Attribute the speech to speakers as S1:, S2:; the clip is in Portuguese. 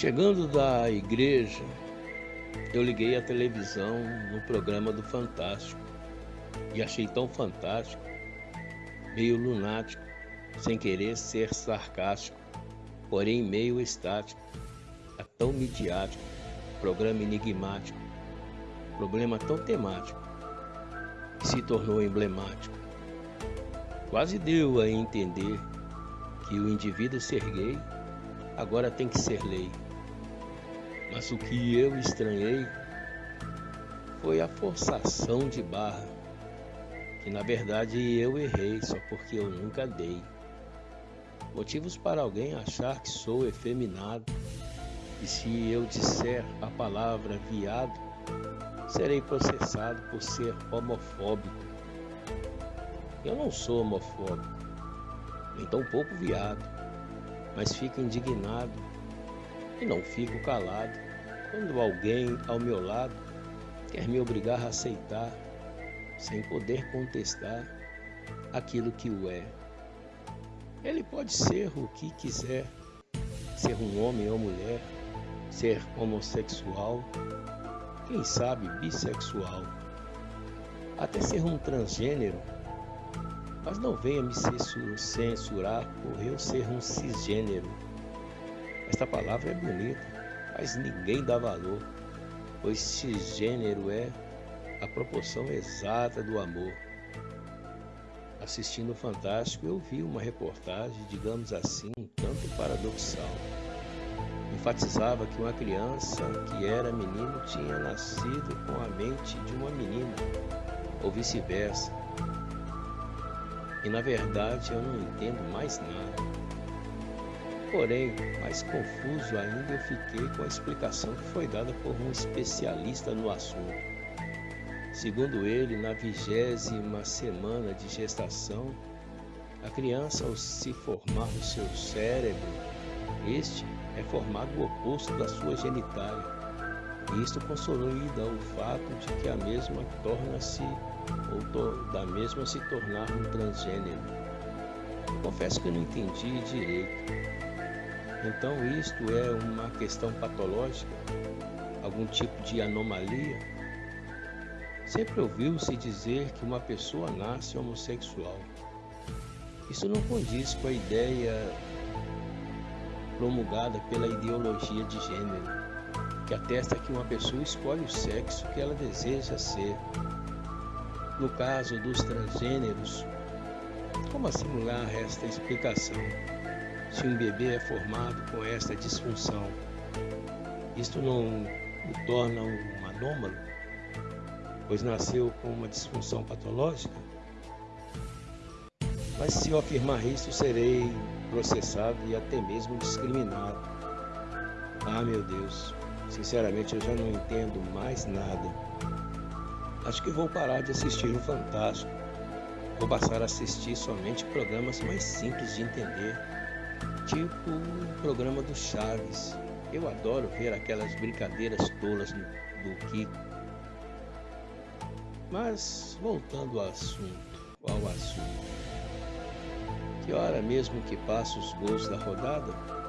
S1: Chegando da igreja, eu liguei a televisão no programa do Fantástico e achei tão fantástico, meio lunático, sem querer ser sarcástico, porém meio estático, a tão midiático, programa enigmático, problema tão temático, que se tornou emblemático. Quase deu a entender que o indivíduo ser gay agora tem que ser lei. Mas o que eu estranhei foi a forçação de barra, que na verdade eu errei só porque eu nunca dei. Motivos para alguém achar que sou efeminado, e se eu disser a palavra viado, serei processado por ser homofóbico. Eu não sou homofóbico, nem tão pouco viado, mas fico indignado e não fico calado quando alguém ao meu lado quer me obrigar a aceitar, sem poder contestar, aquilo que o é. Ele pode ser o que quiser, ser um homem ou mulher, ser homossexual, quem sabe bissexual, até ser um transgênero, mas não venha me censurar por eu ser um cisgênero. Esta palavra é bonita, mas ninguém dá valor, pois cisgênero é a proporção exata do amor. Assistindo o Fantástico, eu vi uma reportagem, digamos assim, um tanto paradoxal. Enfatizava que uma criança que era menino tinha nascido com a mente de uma menina, ou vice-versa. E na verdade eu não entendo mais nada. Porém, mais confuso ainda eu fiquei com a explicação que foi dada por um especialista no assunto. Segundo ele, na vigésima semana de gestação, a criança, ao se formar no seu cérebro, este é formado o oposto da sua genitália. E isto consolida o fato de que a mesma torna-se, ou da mesma se tornar um transgênero. Confesso que não entendi direito. Então, isto é uma questão patológica? Algum tipo de anomalia? Sempre ouviu-se dizer que uma pessoa nasce homossexual. Isso não condiz com a ideia promulgada pela ideologia de gênero, que atesta que uma pessoa escolhe o sexo que ela deseja ser. No caso dos transgêneros, como assimilar esta explicação? Se um bebê é formado com esta disfunção, isto não o torna um anômalo, pois nasceu com uma disfunção patológica? Mas se eu afirmar isso, serei processado e até mesmo discriminado. Ah, meu Deus, sinceramente eu já não entendo mais nada. Acho que vou parar de assistir o Fantástico. Vou passar a assistir somente programas mais simples de entender tipo o programa do Chaves. Eu adoro ver aquelas brincadeiras tolas do, do Kiko. Mas voltando ao assunto, ao assunto. Que hora mesmo que passa os gols da rodada?